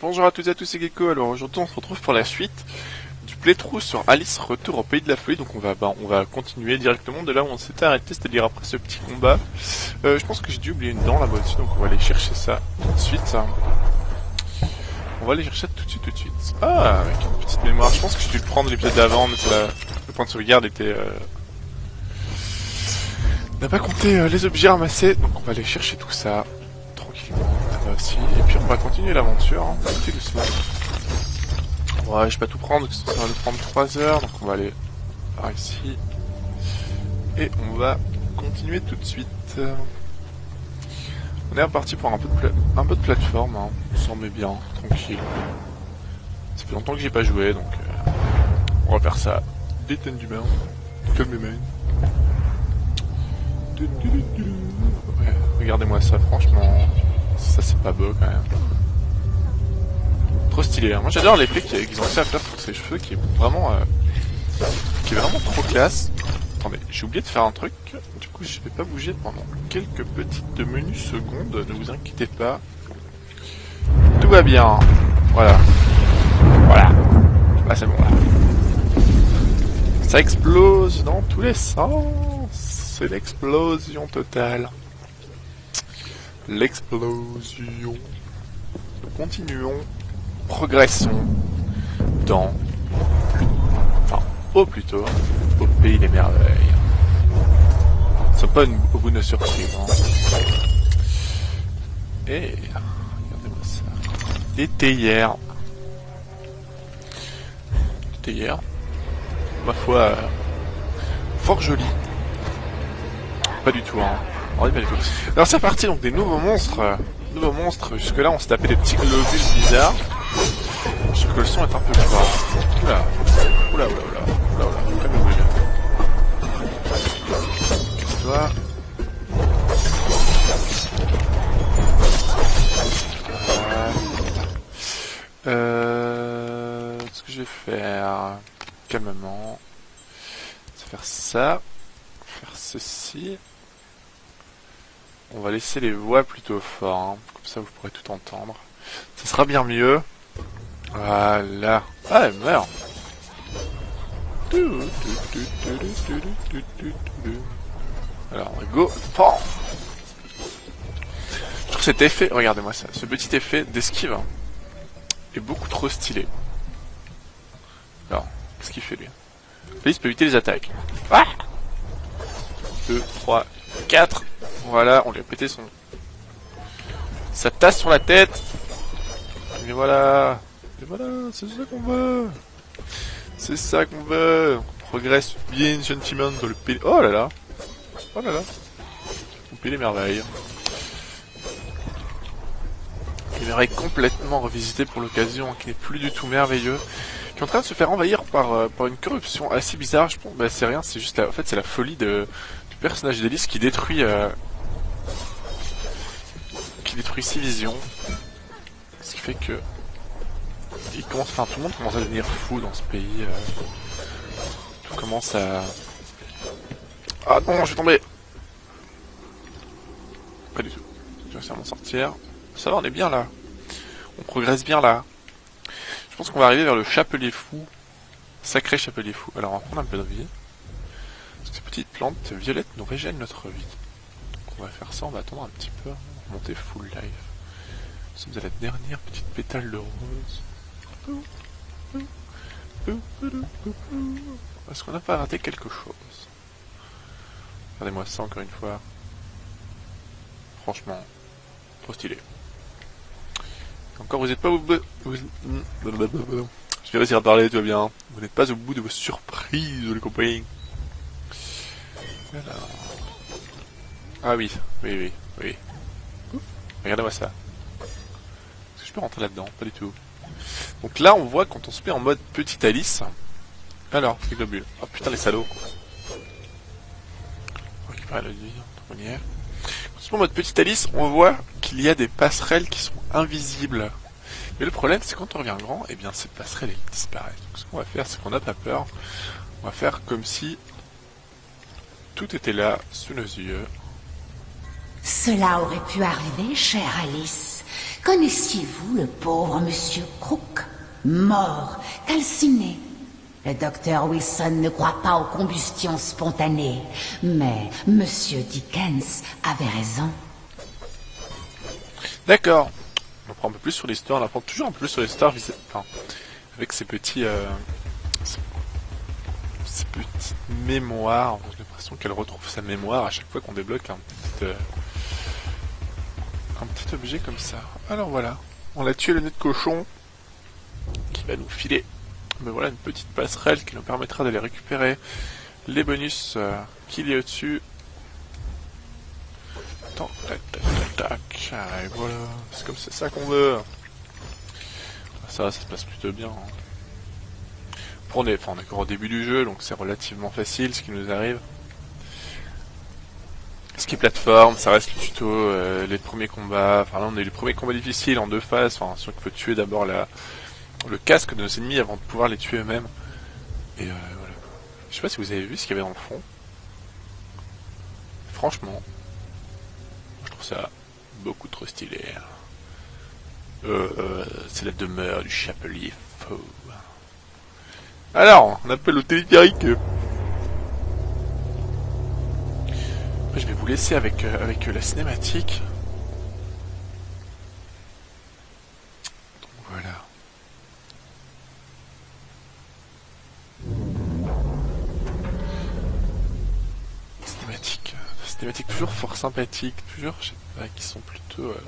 bonjour à toutes et à tous, c'est Gecko. Alors aujourd'hui on se retrouve pour la suite du playthrough sur Alice Retour au Pays de la Folie. Donc on va, bah, on va continuer directement de là où on s'était arrêté, c'est-à-dire après ce petit combat. Euh, je pense que j'ai dû oublier une dent là-bas dessus, donc on va aller chercher ça tout de suite. On va aller chercher ça tout de suite, tout de suite. Ah, avec une petite mémoire. Je pense que j'ai dû le prendre l'épisode d'avant, mais le point de sauvegarde était... Euh... n'a pas compté euh, les objets ramassés, donc on va aller chercher tout ça tranquillement. Et puis on va continuer l'aventure, hein, petit doucement. Ouais, je vais pas tout prendre, ça va nous prendre 3 heures, donc on va aller par ici. Et on va continuer tout de suite. On est reparti pour un peu de, un peu de plateforme, hein. on s'en met bien, tranquille. Ça fait longtemps que j'ai pas joué, donc euh, on va faire ça détendument, calmement. Ouais, regardez-moi ça, franchement, ça c'est pas beau quand même. Trop stylé, hein. moi j'adore l'effet qu'ils ont réussi à faire pour ses cheveux qui est vraiment, euh, qui est vraiment trop classe. Attendez, j'ai oublié de faire un truc, du coup je vais pas bouger pendant quelques petites menus secondes, ne vous inquiétez pas. Tout va bien, voilà. Voilà. Là c'est bon là. Ça explose dans tous les sens, c'est l'explosion totale. L'explosion. Continuons, progressons dans, enfin, au plutôt, au pays des merveilles. Ce pas au bout de nos surprises. Hein. Et regardez-moi ça. Des théières. Des théières. Ma foi, euh, fort joli. Pas du tout, hein. Oh. Alors c'est parti donc des nouveaux monstres. Nouveaux monstres. Jusque là on s'est tapé des petits globules bizarres. Je que le son est un peu fort. Oula. Oula, oula, oula. Oula, oula. Calme-vous, Casse-toi. Euh, ce que je vais faire calmement, faire ça, faire ceci. On va laisser les voix plutôt fort, hein. comme ça vous pourrez tout entendre. Ça sera bien mieux. Voilà. Ah, elle meurt. Alors, go. Je trouve cet effet, regardez-moi ça, ce petit effet d'esquive est beaucoup trop stylé. Alors, qu'est-ce qu'il fait lui? Félix peut éviter les attaques. Ah 2, 3, 4. Voilà, on lui a pété son... Sa tasse sur la tête. Et voilà. Et voilà, c'est ça qu'on veut. C'est ça qu'on veut. On progresse bien gentiment dans le pays... Oh là là. Oh là là. On pays les merveilles. Il merveilles complètement revisité pour l'occasion, qui n'est plus du tout merveilleux en train de se faire envahir par, euh, par une corruption assez bizarre. Je pense, bah, c'est rien, c'est juste la, en fait, c'est la folie du personnage d'Elise qui détruit, euh, qui détruit ses visions. Ce qui fait que, il commence, enfin, tout le monde commence à devenir fou dans ce pays. Euh, tout commence à, ah non, je vais tomber. Pas du tout. Je vais à m'en sortir. Ça va, on est bien là. On progresse bien là. Je pense qu'on va arriver vers le chapelier fou. Sacré chapelier fou. Alors on va prendre un peu de vie. Parce que ces petites plantes violettes nous régènent notre vie. Donc on va faire ça, on va attendre un petit peu. Monter full life. Nous sommes à la dernière petite pétale de rose. Est-ce qu'on n'a pas raté quelque chose Regardez-moi ça encore une fois. Franchement, trop stylé. Encore, vous n'êtes pas au bout... Je vais réussir à parler, tout va bien. Vous n'êtes pas au bout de vos surprises, les compagnies. Ah oui, oui, oui, oui. Regardez-moi ça. Est-ce que je peux rentrer là-dedans? Pas du tout. Donc là, on voit quand on se met en mode petite Alice. Alors, c'est globule. Oh putain, les salauds. On y est. Quand on se met en mode petite Alice, on voit qu'il y a des passerelles qui sont invisibles. Mais le problème, c'est quand on revient grand, et eh bien ces passerelles elles disparaissent. Donc ce qu'on va faire, c'est qu'on n'a pas peur. On va faire comme si tout était là, sous nos yeux. Cela aurait pu arriver, chère Alice. Connaissiez-vous le pauvre monsieur Crook Mort, calciné? Le docteur Wilson ne croit pas aux combustions spontanées, mais monsieur Dickens avait raison. D'accord. On apprend un peu plus sur l'histoire, on apprend toujours un peu plus sur l'histoire avec ces petits... Euh, ces, petites mémoires. J'ai l'impression qu'elle retrouve sa mémoire à chaque fois qu'on débloque un petit... Euh, petit objet comme ça. Alors voilà. On a tué le nez de cochon qui va nous filer mais voilà une petite passerelle qui nous permettra d'aller récupérer les bonus euh, qu'il y a au-dessus. Tac, tac, tac, tac, et voilà, c'est comme ça qu'on veut. Ça, ça se passe plutôt bien. Hein. enfin, on est encore au début du jeu, donc c'est relativement facile ce qui nous arrive. Ce qui est plateforme, ça reste le tuto, euh, les premiers combats, enfin là on est les premiers combats difficiles en deux phases, enfin sûr qu'il faut tuer d'abord la, le casque de nos ennemis avant de pouvoir les tuer eux-mêmes. Et euh, voilà. Je sais pas si vous avez vu ce qu'il y avait dans le fond. Franchement, je trouve ça beaucoup trop stylé. Euh, euh, c'est la demeure du chapelier faux. Alors, on appelle au téléphérique. Je vais vous laisser avec, avec la cinématique. thématiques toujours fort sympathiques, toujours, je sais pas, qui sont plutôt euh,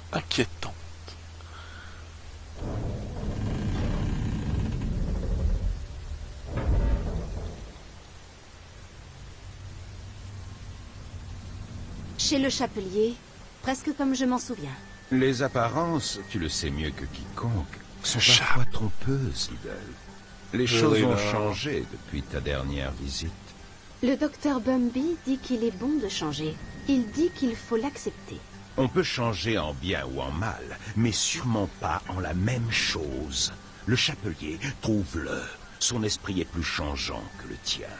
Chez le chapelier, presque comme je m'en souviens. Les apparences, tu le sais mieux que quiconque, sont parfois trompeuses, Idle. Les choses ont changé depuis ta dernière visite. Le docteur Bumby dit qu'il est bon de changer. Il dit qu'il faut l'accepter. On peut changer en bien ou en mal, mais sûrement pas en la même chose. Le chapelier, trouve-le. Son esprit est plus changeant que le tien.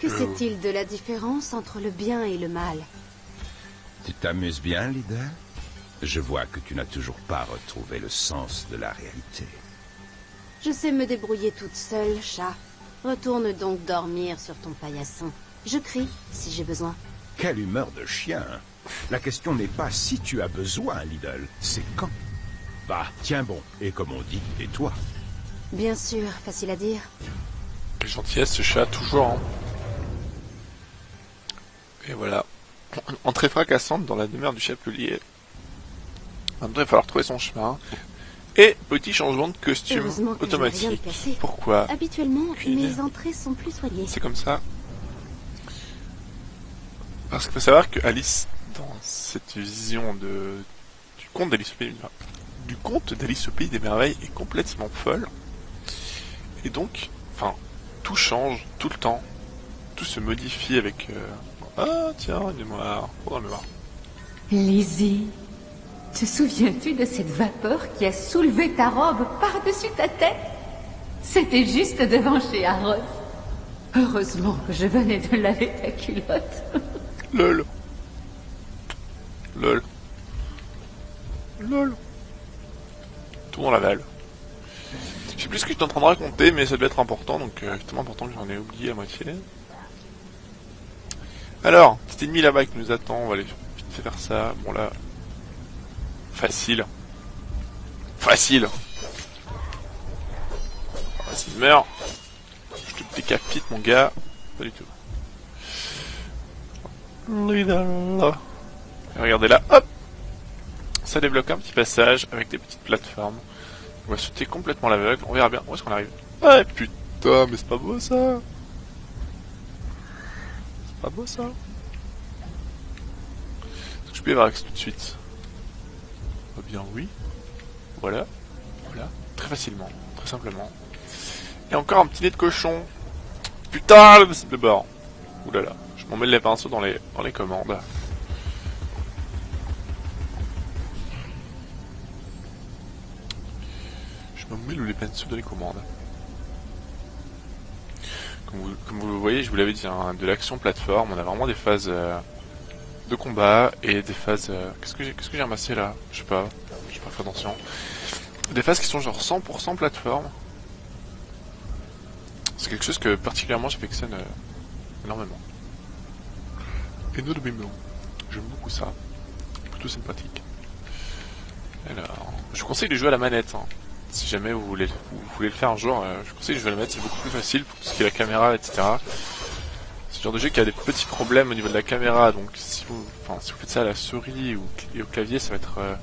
Que sait-il de la différence entre le bien et le mal? Tu t'amuses bien, leader Je vois que tu n'as toujours pas retrouvé le sens de la réalité. Je sais me débrouiller toute seule, chat. Retourne donc dormir sur ton paillasson. Je crie si j'ai besoin. Quelle humeur de chien La question n'est pas si tu as besoin, Lidl, c'est quand. Va, tiens bon, et comme on dit, et toi? Bien sûr, facile à dire. Quelle gentillesse ce chat, toujours. Hein. Et voilà. Entrée fracassante dans la demeure du chapelier. Maintenant, il va falloir trouver son chemin. Et petit changement de costume automatique. Pourquoi Habituellement, mes entrées sont plus soignées. C'est comme ça. Parce qu'il faut savoir que Alice, dans cette vision de du conte d'Alice au pays du conte d'Alice au pays des merveilles est complètement folle. Et donc, enfin, tout change tout le temps. Tout se modifie avec. Euh, ah tiens, une mémoire, oh. Lizzie, te souviens-tu de cette vapeur qui a soulevé ta robe par-dessus ta tête? C'était juste devant chez Arros. Heureusement que je venais de laver ta culotte. Lol. Lol. Lol. Tout dans la balle. Je sais plus ce que j'étais en train de raconter, mais ça devait être important, donc euh, tellement important que j'en ai oublié à moitié. Alors, petit ennemi là-bas qui nous attend, on va aller faire ça. Bon là, Facile. Facile. Vas-y, meurs. Je te décapite, mon gars. Pas du tout. regardez là, hop Ça débloque un petit passage avec des petites plateformes. On va sauter complètement l'aveugle. On verra bien où est-ce qu'on arrive. Ah putain, mais c'est pas beau ça pas beau ça Est-ce que je peux y avoir accès tout de suite eh bien oui. Voilà. Voilà. Très facilement. Très simplement. Et encore un petit nez de cochon. Putain, le bord. Oulala. Je m'en mets les pinceaux dans les, dans les commandes. Je m'en mets les pinceaux dans les commandes. Comme vous, le voyez, je vous l'avais dit, hein, de l'action plateforme, on a vraiment des phases... Euh, de combat et des phases... Euh, qu'est-ce que j'ai que ramassé là? Je sais pas. j'ai pas fait attention. Des phases qui sont genre 100% plateforme. C'est quelque chose que particulièrement j'affectionne euh, énormément. Énormément. J'aime beaucoup ça. Plutôt sympathique. Alors, je vous conseille de jouer à la manette. hein. Si jamais vous voulez, vous voulez le faire un jour, euh, je conseille de jouer à la manette, c'est beaucoup plus facile pour tout ce qui est la caméra, etc. C'est le genre de jeu qui a des petits problèmes au niveau de la caméra, donc si vous, si vous faites ça à la souris ou et au clavier, ça va être euh,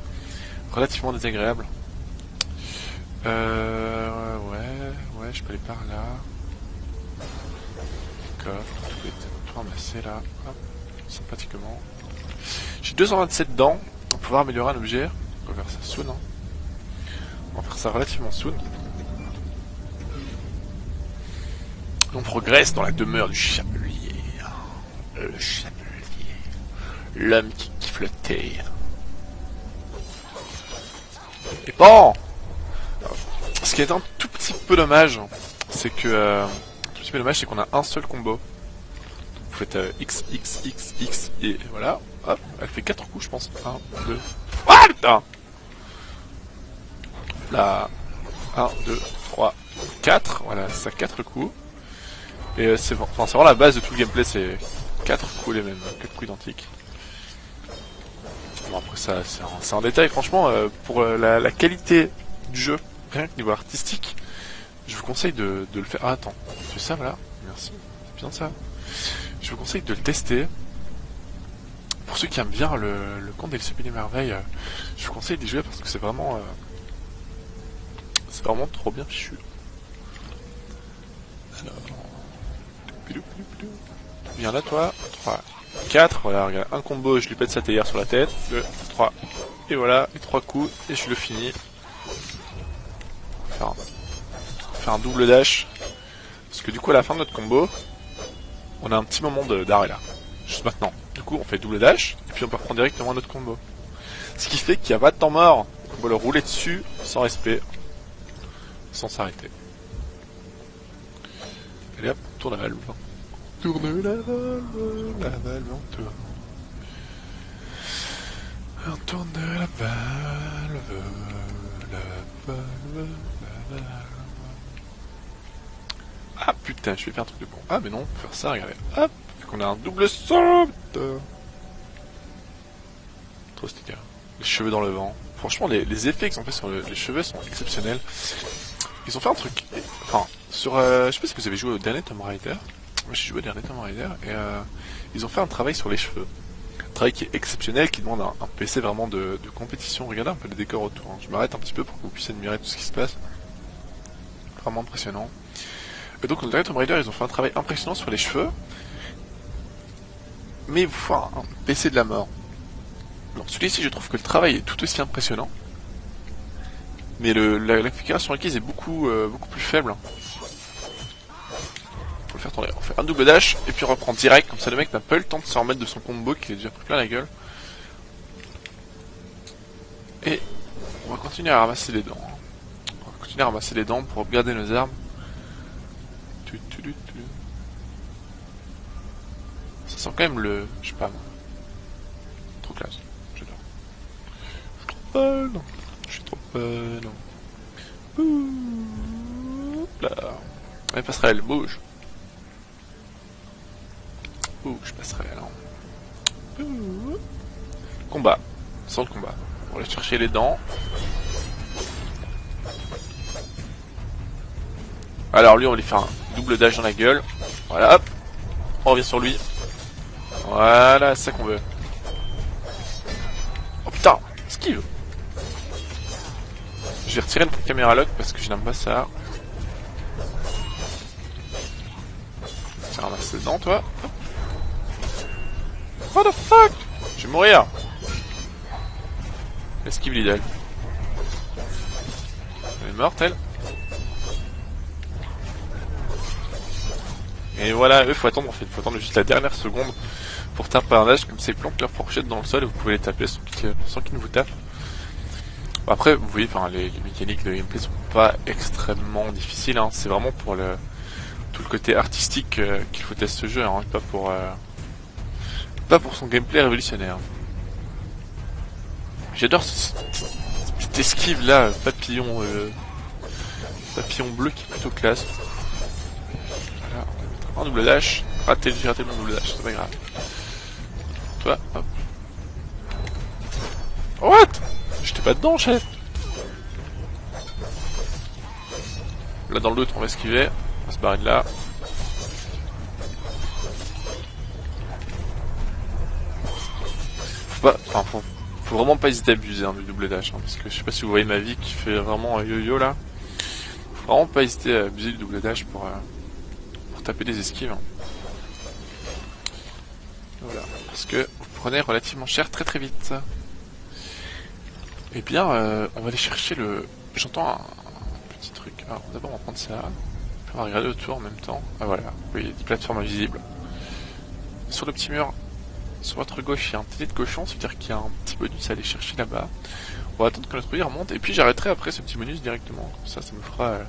relativement désagréable. Euh, ouais, ouais, je peux aller par là. D'accord, tout est tout ramassé là, hop, sympathiquement. J'ai 227 dents, va pouvoir améliorer un objet. On va faire ça soon, hein. On va faire ça relativement soon. On progresse dans la demeure du chapelier. Le chapelier. L'homme qui kiffe le thé. Et bon Ce qui est un tout petit peu dommage, c'est que... Euh, tout petit peu dommage, c'est qu'on a un seul combo. Vous faites euh, X, X, X, X, et voilà. Hop, elle fait 4 coups, je pense. 1, 2... Ah, putain Là... 1, 2, 3, 4. Voilà, ça 4 coups. Et euh, c'est enfin, vraiment la base de tout le gameplay, c'est 4 coups les mêmes, 4 coups identiques. Bon après ça, c'est un, détail, franchement, euh, pour euh, la, la qualité du jeu, rien que niveau artistique, je vous conseille de, le faire. Ah attends, c'est ça voilà, merci, c'est bien ça. Je vous conseille de le tester. Pour ceux qui aiment bien le, le conte des Sublimes Merveilles, euh, je vous conseille d'y jouer parce que c'est vraiment... c'est vraiment trop bien fichu. Alors... Viens là toi, 3, 4, voilà, regarde, un combo, je lui pète sa théière sur la tête, 2, 3, et voilà, et 3 coups, et je le finis. Faire un, faire un double dash, parce que du coup à la fin de notre combo, on a un petit moment d'arrêt là, juste maintenant. Du coup on fait double dash, et puis on peut reprendre directement notre combo. Ce qui fait qu'il n'y a pas de temps mort, on va le rouler dessus, sans respect, sans s'arrêter. Allez hop, tourne la valve. Tourne la valve, la valve, on tourne. On tourne la valve, la valve, la valve. Ah putain, je vais faire un truc de con. Ah mais non, on peut faire ça, regardez. Hop, qu'on a un double saut. Trop stylé. Les cheveux dans le vent. Franchement, les, effets qu'ils ont fait sur le- les cheveux sont exceptionnels. Ils ont fait un truc. Enfin, sur. euh, je sais pas si vous avez joué au dernier Tomb Raider. Moi j'ai joué au dernier Tomb Raider et euh, ils ont fait un travail sur les cheveux. Un travail qui est exceptionnel, qui demande un, PC vraiment de, compétition. Regardez un peu les décors autour. hein. Je m'arrête un petit peu pour que vous puissiez admirer tout ce qui se passe. Vraiment impressionnant. Et donc, dans le dernier Tomb Raider, ils ont fait un travail impressionnant sur les cheveux. Mais il un, un PC de la mort. Alors, celui-ci, je trouve que le travail est tout aussi impressionnant. Mais le, la, la requise est beaucoup, euh, beaucoup plus faible. Va le faire tourner. On fait un double dash et puis on reprend direct. Comme ça, le mec n'a pas eu le temps de se remettre de son combo qui est déjà pris plein la gueule. Et on va continuer à ramasser les dents. On va continuer à ramasser les dents pour garder nos armes. Ça sent quand même le. Je sais pas. Trop classe. J'adore. Je suis trop trop fun. Ouh, Là. Ouais, passerelle, bouge. Bouge, passerelle. hein. Combat. Sans le combat. On va chercher les dents. Alors lui, on va lui faire un double dash dans la gueule. Voilà, hop. On revient sur lui. Voilà, c'est ça qu'on veut. Oh putain, esquive. Je vais retirer notre caméra lock parce que je n'aime pas ça. Tiens, ramasse les dents, toi. What the fuck? Je vais mourir. Esquive l'idole. Elle est morte, elle. Et voilà, eux, faut attendre en fait, faut attendre juste la dernière seconde pour taper un âge, comme ça ils plantent leur fourchette dans le sol et vous pouvez les taper sans qu'ils ne vous tapent. Après, vous voyez, enfin, les, mécaniques de gameplay sont pas extrêmement difficiles, hein. c'est vraiment pour tout le côté artistique euh, qu'il faut tester ce jeu, hein, pas pour euh, pas pour son gameplay révolutionnaire. J'adore ce, ce petite esquive là, papillon, euh, papillon bleu qui est plutôt classe. Voilà, un double dash. Raté, j'ai raté mon double dash, c'est pas grave. Toi, hop. What? Pas dedans, chef Là dans doute, on va esquiver. On va se barrer de là. Faut vraiment pas hésiter à abuser hein, du double dash. Hein, parce que je sais pas si vous voyez ma vie qui fait vraiment un yo-yo là. Faut vraiment pas hésiter à abuser du double dash pour, euh, pour taper des esquives. hein. Voilà. Parce que vous prenez relativement cher très très vite. Eh bien, euh, on va aller chercher le... J'entends un, petit truc. Alors, d'abord, on va prendre ça. On va regarder autour en même temps. Ah voilà, voyez des plateformes invisibles. Sur le petit mur, sur votre gauche, il y a un télé de cochon, c'est-à-dire qu'il y a un petit bonus à aller chercher là-bas. On va attendre que notre remonte, et puis j'arrêterai après ce petit bonus directement. Ça, ça me fera euh,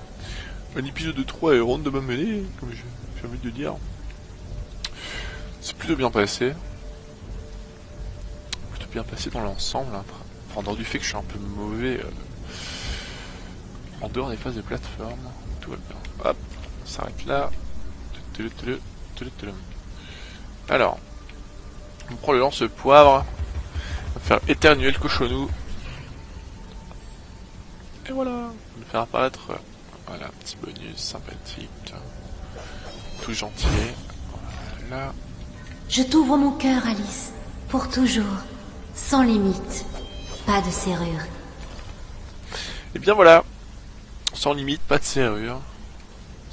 un épisode de 3 et ronde de ma mêlée, comme j'ai envie de dire. C'est plutôt bien passé. Plutôt bien passé dans l'ensemble. hein. En dehors du fait que je suis un peu mauvais euh, en dehors des phases de plateforme. Tout va bien. Hop, on s'arrête là. Alors, on prend le lance-poivre. On va faire éternuer le cochonou. Et voilà. On va faire apparaître voilà, petit bonus sympathique. Tout gentil. Voilà. Je t'ouvre mon cœur, Alice. Pour toujours. Sans limite. Pas de serrure. Et bien voilà. Sans limite, pas de serrure.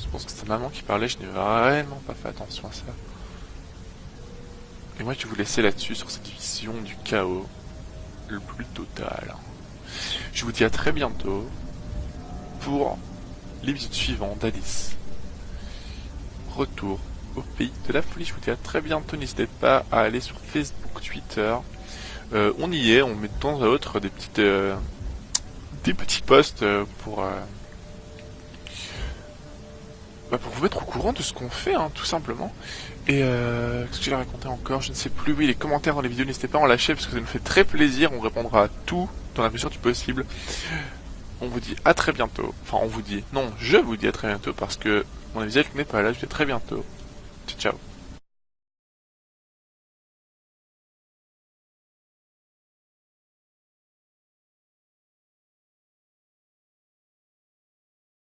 Je pense que c'était maman qui parlait, je n'ai vraiment pas fait attention à ça. Et moi je vais vous laisser là-dessus sur cette vision du chaos le plus total. Je vous dis à très bientôt pour l'épisode suivant d'Alice. Retour au pays de la folie. Je vous dis à très bientôt. N'hésitez pas à aller sur Facebook, Twitter. Euh, on y est, on met de temps à autre des petites euh, petits posts euh, pour bah, pour vous mettre au courant de ce qu'on fait, hein, tout simplement. Et qu'est-ce que j'ai raconté encore? Je ne sais plus. Oui, les commentaires dans les vidéos, n'hésitez pas à en lâcher parce que ça nous fait très plaisir. On répondra à tout dans la mesure du possible. On vous dit à très bientôt. Enfin, on vous dit. Non, je vous dis à très bientôt parce que mon invité n'est pas là. Je vous dis à très bientôt. Ciao, ciao.